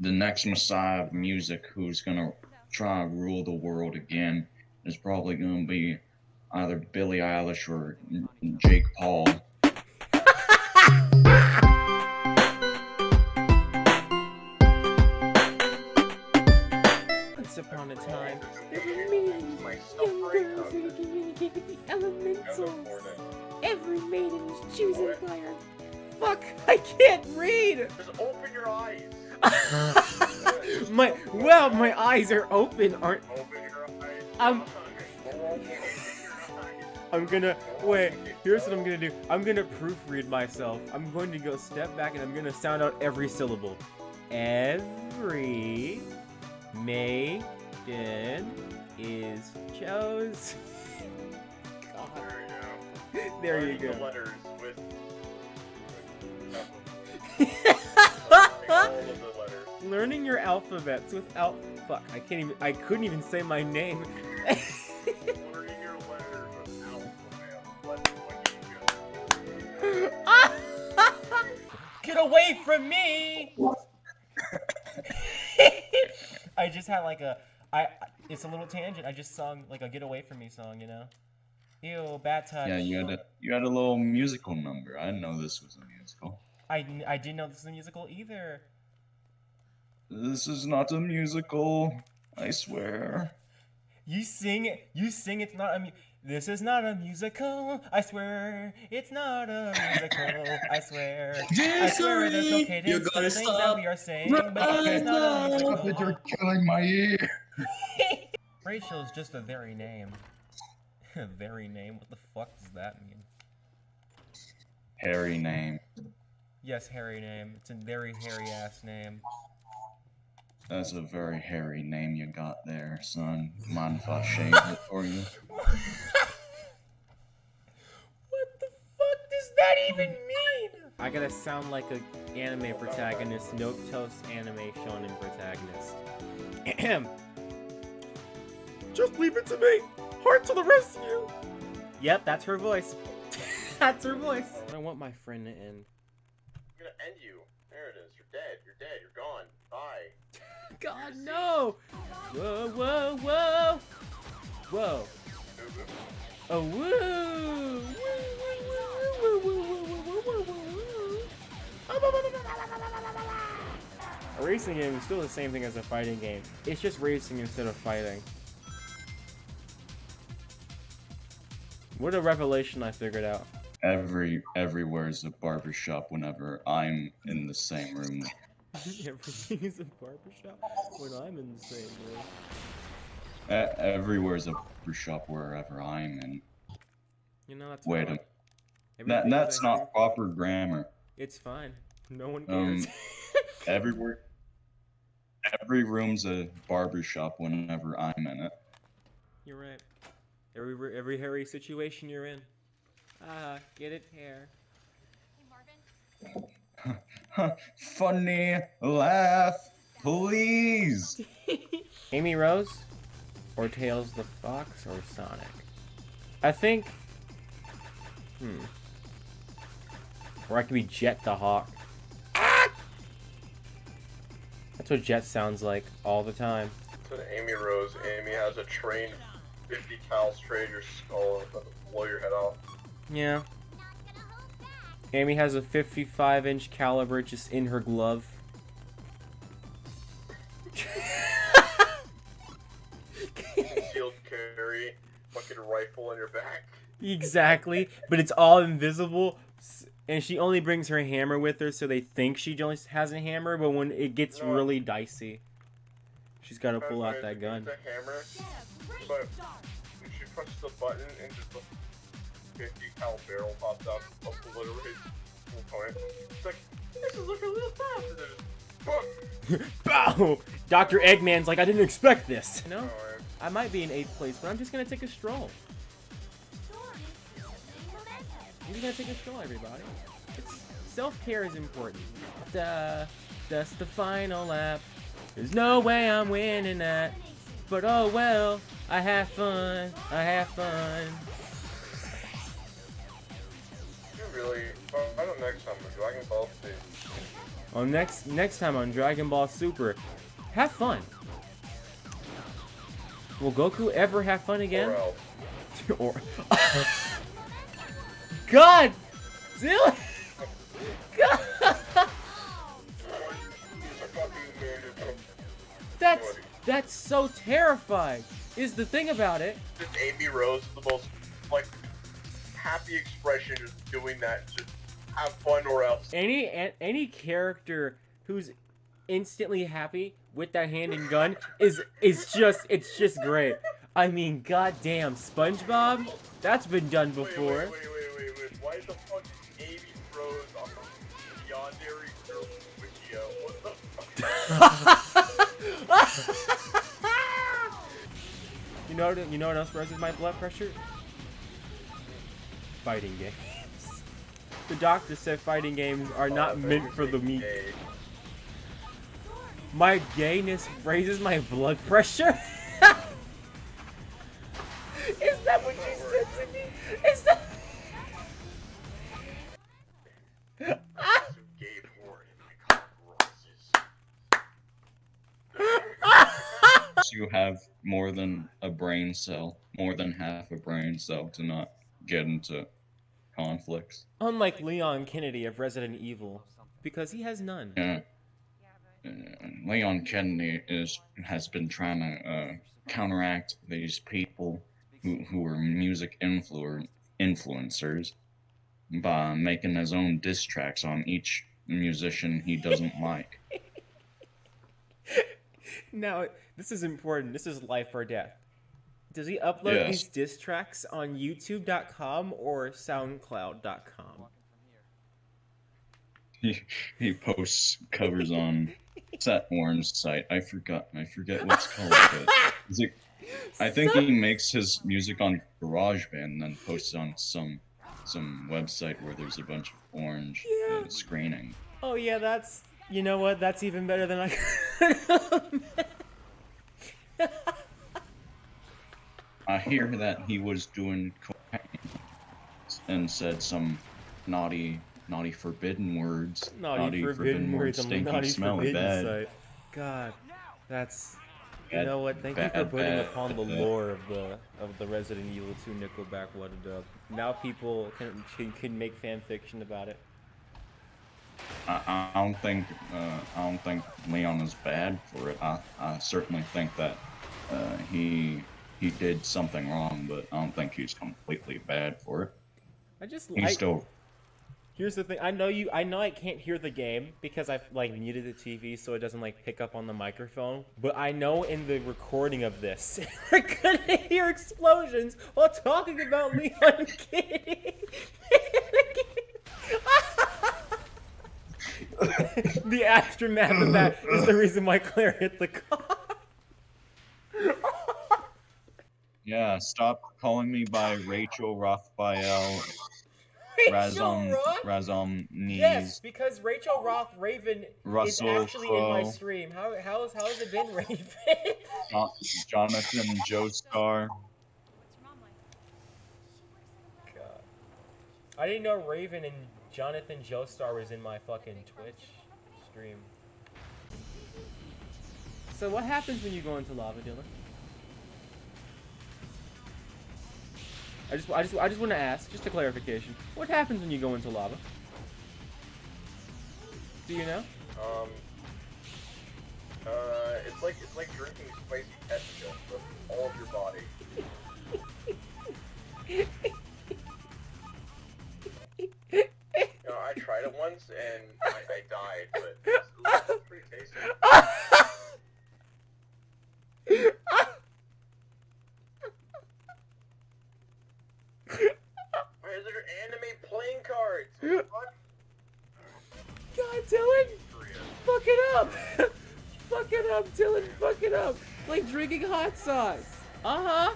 the next messiah of music who's gonna try and rule the world again is probably gonna be either Billie Eilish or Jake Paul. Once upon a time, there were millions young girls who communicated the elementals. Every maiden was chosen by her. Fuck! I can't read. Just open your eyes. my well, my eyes are open, aren't? Open your eyes. I'm- Open your eyes. I'm gonna wait. Here's what I'm gonna do. I'm gonna proofread myself. I'm going to go step back and I'm gonna sound out every syllable. Every maiden is chose. God, There you go. there you go. The letters with. Learning your alphabets without fuck. I can't even. I couldn't even say my name. Learning your letters with alphabet. What? What you go? Get away from me! I just had like a I it's a little tangent. I just sung like a get away from me song, you know? Ew, bad touch. Yeah, you had a you had a little musical number. I didn't know this was a musical. I, I didn't know this was a musical either. This is not a musical. I swear. You sing it. You sing it's not a mu- This is not a musical. I swear. It's not a musical. I swear. I swear there's no You're to gonna the things that stop we are saying, but it's not a Stop it, musical. you're killing my ear. Rachel is just a very name. A very name? What the fuck does that mean? Harry name. Yes, hairy name. It's a very hairy ass name. That's a very hairy name you got there, son. Mind if I shave it for you? What the fuck does that even mean? I gotta sound like a anime protagonist, no toast anime shonen protagonist. Ahem. Just leave it to me. Heart to the rescue. Yep, that's her voice. that's her voice. I don't want my friend to end. I'm gonna end you. god, no! Whoa, whoa, whoa! Whoa. Oh, woo! A racing game is still the same thing as a fighting game. It's just racing instead of fighting. What a revelation I figured out. Every everywhere is a barbershop whenever I'm in the same room Everything is a barbershop when I'm in the same room. E- everywhere's a barbershop wherever I'm in. You know, that's Wait. That, that's not proper grammar. It's fine. No one Um, cares. Everywhere, every room's a barbershop whenever I'm in it. You're right. Every every hairy situation you're in. Ah, get it hair. Funny laugh, please. Amy Rose, or Tails the Fox, or Sonic. I think. Hmm. Or I could be Jet the Hawk. Ah! That's what Jet sounds like all the time. Said Amy Rose. Amy has a train 50 cal straight your skull and blow your head off. Yeah. Amy has a 55 inch caliber just in her glove. Concealed carry, fucking rifle on your back. Exactly, but it's all invisible, and she only brings her hammer with her, so they think she just has a hammer. But when it gets No. really dicey, she's got to pull out that gun. use The hammer, but she pushes the button and just the 50 cal barrel pops out, obliterates the opponent. It's like, this is looking a little fast. And then just, Bow! Dr. Eggman's like, I didn't expect this. No, Alright. I might be in eighth place, but I'm just gonna take a stroll. I'm just gonna take a stroll, everybody. Self-care is important. Duh, that's the final lap. There's no way I'm winning that. But oh well, I have fun. I have fun. Really, I don't know next time, but Dragon Ball Z. Next next time on Dragon Ball Super, have fun. Will Goku ever have fun again? Or or God, Dylan. God. He's a fucking man who comes- That's that's so terrifying. Is the thing about it? Just Amy Rose is the most like happy expression just doing that. Just have fun or else. Any any character who's instantly happy with that hand and gun is is just it's just great. I mean, goddamn, SpongeBob, that's been done before. wait, wait, wait, wait, wait. Why the fuck is Amy Rose on the Yandere Girl? What the fuck? you know you know what else raises my blood pressure? Fighting games. The doctor said fighting games are not Oh, meant for the meek. My gayness raises my blood pressure? Is that what you said to me? Is that Some gay porn in my crosses. You have more than a brain cell, more than half a brain cell to not get into conflicts. Unlike Leon Kennedy of Resident Evil, because he has none. Yeah. Uh, Leon Kennedy is has been trying to uh, counteract these people who, who are music influ- influencers by making his own diss tracks on each musician he doesn't like. Now, this is important. This is life or death. Does he upload Yes. these diss tracks on YouTube.com or SoundCloud.com? He, he posts covers on Set Orange site. I forgot. I forget what's called. It, I think he makes his music on GarageBand and then posts on some some website where there's a bunch of orange Yeah. uh, screening. Oh yeah, that's you know what? That's even better than I could I hear that he was doing cocaine and said some naughty, naughty forbidden words. Naughty, forbidden, words on stinky, naughty smelly forbidden bad. site. God, that's you know what? Thank you for putting bad, upon the bad. lore of the of the Resident Evil 2 Nickelback What a Dub. Now people can can, can make fan fiction about it. I, I don't think uh, I don't think Leon is bad for it. I, I certainly think that uh, he he did something wrong, but I don't think he's completely bad for it. I just He's like. still Here's the thing. I know you. I know I can't hear the game because I've like muted the TV so it doesn't like pick up on the microphone. But I know in the recording of this, we're gonna hear explosions while talking about Leon Kitty. the aftermath of that is the reason why Claire hit the car. Yeah. Stop calling me by Rachel Rothbael Rachel Razom Roth? Razom Yes, because Rachel Roth Raven Russell is actually in my stream. How how's how's it been, Raven? Jo- Jonathan Joestar. God. I didn't know Raven and Jonathan Joestar was in my fucking Twitch stream. So what happens when you go into lava, Dylan? I just, I just, I just want to ask, just a clarification. What happens when you go into lava? Do you know? Um. Uh, it's like it's like drinking spicy ketchup the fuck? Dylan! Fuck it up! Fuck it up, Dylan! Fuck it up! Like drinking hot sauce! Uh huh!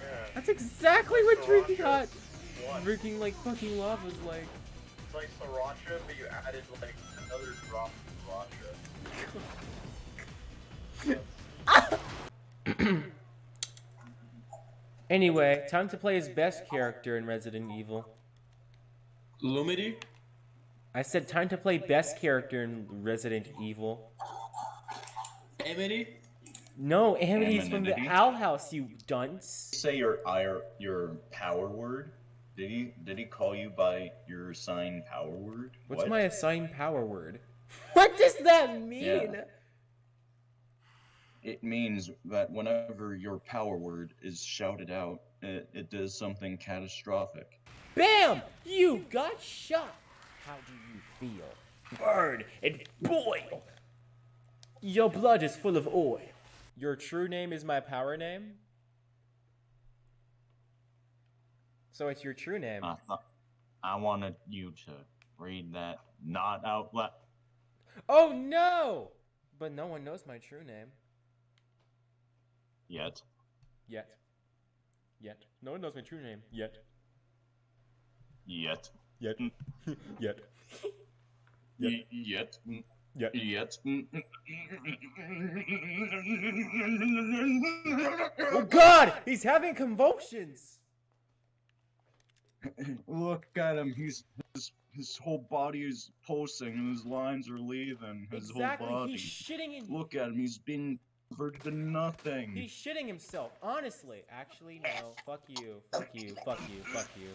Yeah. That's exactly what drinking Sriracha. hot. What? Drinking like fucking lava is like. It's like sriracha, but you added like another drop of sriracha. Anyway, time to play his best character in Resident Evil. Lumity? I said time to play best character in Resident Evil. Amity? No, Amity's from the Owl House, you dunce. Say your ir- your power word. Did he did he call you by your assigned power word? What's What? my assigned power word? What does that mean? Yeah. It means that whenever your power word is shouted out, it, it does something catastrophic. Bam! You got shot. How do you feel? Burn and boil. Your blood is full of oil. Your true name is my power name? So it's your true name. I wanted you to read that not out loud. Oh no! But no one knows my true name. Yet. Yet. Yet. No one knows my true name. Yet. Yet. Yet. Mm. Yet. Yet. Yet. Oh god! He's having convulsions! Look at him. He's his, his whole body is pulsing and his lines are leaving. His Exactly, whole body. he's shitting in Look at him. He's been converted to nothing. He's shitting himself. Honestly, actually, no. Fuck you. Fuck you. Fuck you. Fuck you.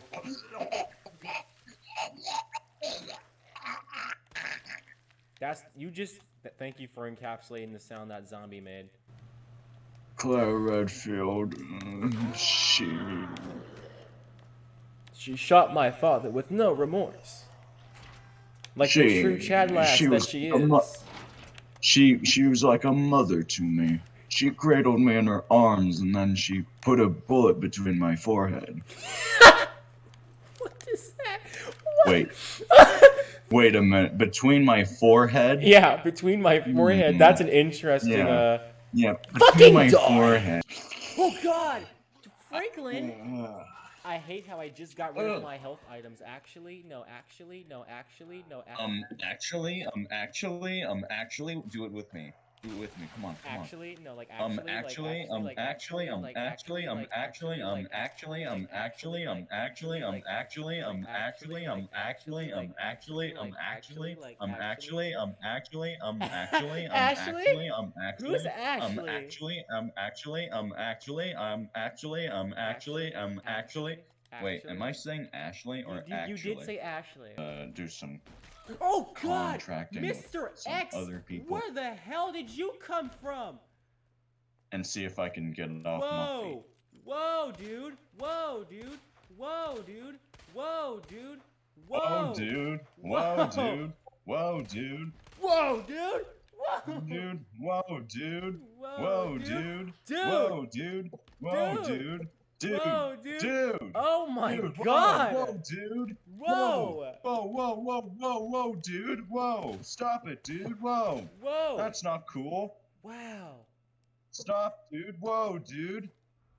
That's you just. th- Thank you for encapsulating the sound that zombie made. Claire Redfield. uh, she. She shot my father with no remorse. Like the She- true Chad lass she that was she is. She she was like a mother to me. She cradled me in her arms and then she put a bullet between my forehead. what is that? What? Wait. Wait a minute. Between my forehead? yeah, between my forehead. That's an interesting. Yeah. uh... Yeah. Fucking Between my die! forehead. Oh God, Franklin. Ugh. I hate how I just got rid of my health items. Actually, no, actually, no, actually, no, actually. Um, actually, um, actually, um, actually, do it with me. Do it with me. Come on, come on. Actually, no, like actually, Um, actually, actually, um, like, actually, um, like, actually, um, like, actually, um, like, actually, um, actually, um, actually, um, like, actually, um, like, actually, um, like, actually, um, like, actually, um, like, actually, like, um, actually, um, actually, um, actually, um, Ashley? actually, um, actually, Who's um, Ashley? actually, um, actually, um, actually, um, actually, um, actually, um, actually. Wait, am I saying Ashley or You, you, actually? you did say Ashley. Uh, do some oh God, Mr. X, other people. where the hell did you come from? and see if I can get it off my feet. Whoa, whoa, dude, whoa, dude, whoa, dude, whoa, dude, whoa, Whoa, dude. Whoa, Whoa. dude. Whoa, dude. whoa, dude, whoa, Dude. Whoa, dude. whoa, Whoa, dude. dude, Whoa, dude. Whoa, Dude. Dude. Dude. Whoa, dude. Dude. Oh my Dude, God, Whoa, dude. Whoa. Whoa, whoa, whoa, whoa, whoa, dude. Whoa. Stop it, dude. Whoa. whoa, That's not cool. wow. Stop, dude. Whoa, dude.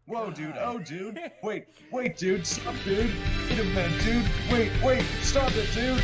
Whoa, dude. Oh, dude. Wait, wait, dude. Stop, dude. Wait a minute, dude. Wait, wait. Stop it, dude.